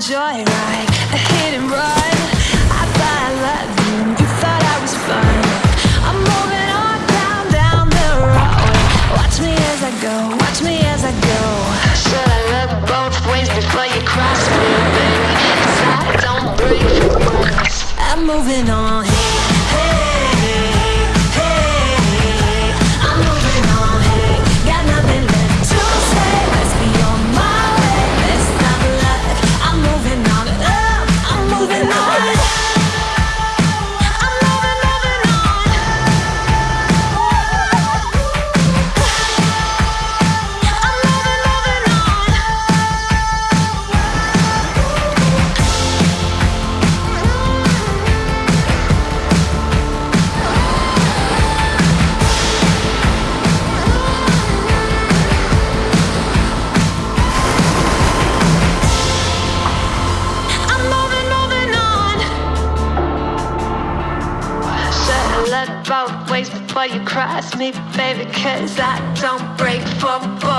joyride, a hit and run. I thought I loved you, you thought I was fun. I'm moving on down, down the road. Watch me as I go, watch me as I go. Should I look both ways before you cross me, baby? 'Cause I don't break. I'm moving on. Should've both ways before you cross me, baby. Cause I don't break for.